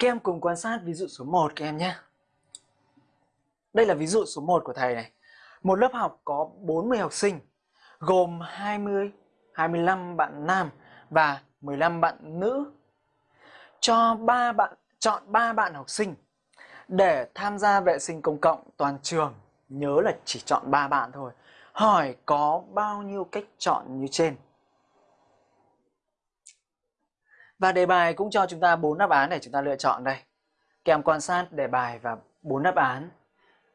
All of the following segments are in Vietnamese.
Các em cùng quan sát ví dụ số 1 các em nhé. Đây là ví dụ số 1 của thầy này. Một lớp học có 40 học sinh, gồm 20, 25 bạn nam và 15 bạn nữ. Cho 3 bạn chọn 3 bạn học sinh để tham gia vệ sinh công cộng toàn trường. Nhớ là chỉ chọn 3 bạn thôi. Hỏi có bao nhiêu cách chọn như trên. Và đề bài cũng cho chúng ta bốn đáp án để chúng ta lựa chọn đây. kèm quan sát đề bài và bốn đáp án.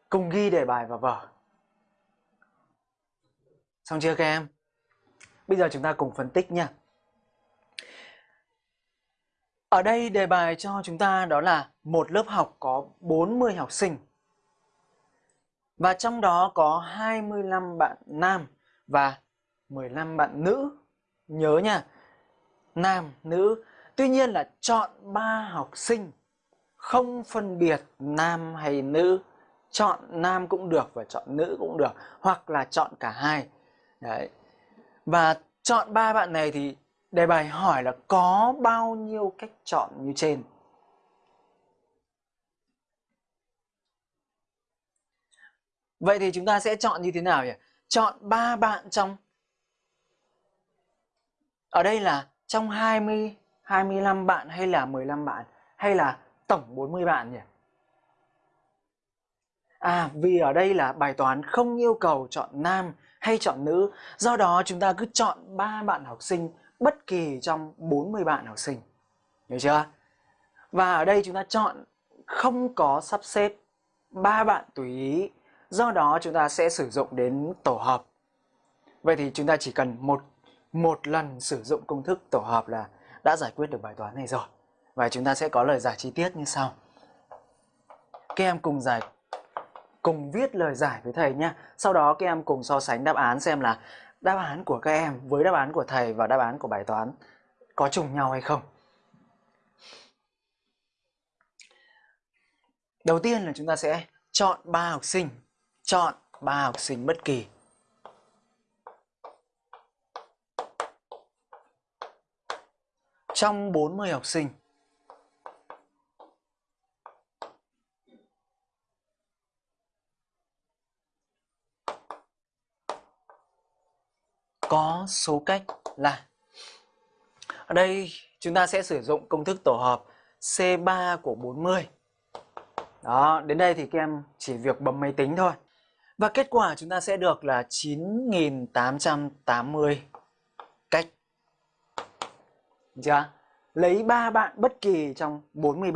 Cùng ghi đề bài vào vở. Xong chưa các em? Bây giờ chúng ta cùng phân tích nha. Ở đây đề bài cho chúng ta đó là một lớp học có 40 học sinh. Và trong đó có 25 bạn nam và 15 bạn nữ. Nhớ nha, nam, nữ Tuy nhiên là chọn ba học sinh, không phân biệt nam hay nữ. Chọn nam cũng được và chọn nữ cũng được, hoặc là chọn cả hai. Đấy. Và chọn ba bạn này thì đề bài hỏi là có bao nhiêu cách chọn như trên? Vậy thì chúng ta sẽ chọn như thế nào nhỉ? Chọn ba bạn trong, ở đây là trong 20 25 bạn hay là 15 bạn hay là tổng 40 bạn nhỉ? À vì ở đây là bài toán không yêu cầu chọn nam hay chọn nữ, do đó chúng ta cứ chọn 3 bạn học sinh bất kỳ trong 40 bạn học sinh. Hiểu chưa? Và ở đây chúng ta chọn không có sắp xếp ba bạn tùy ý, do đó chúng ta sẽ sử dụng đến tổ hợp. Vậy thì chúng ta chỉ cần một một lần sử dụng công thức tổ hợp là đã giải quyết được bài toán này rồi. Và chúng ta sẽ có lời giải chi tiết như sau. Các em cùng giải cùng viết lời giải với thầy nhé. Sau đó các em cùng so sánh đáp án xem là đáp án của các em với đáp án của thầy và đáp án của bài toán có trùng nhau hay không. Đầu tiên là chúng ta sẽ chọn ba học sinh, chọn ba học sinh bất kỳ trong 40 học sinh. Có số cách là Ở đây chúng ta sẽ sử dụng công thức tổ hợp C3 của 40. Đó, đến đây thì các em chỉ việc bấm máy tính thôi. Và kết quả chúng ta sẽ được là 9.880 cách chưa? Lấy 3 bạn bất kỳ trong 43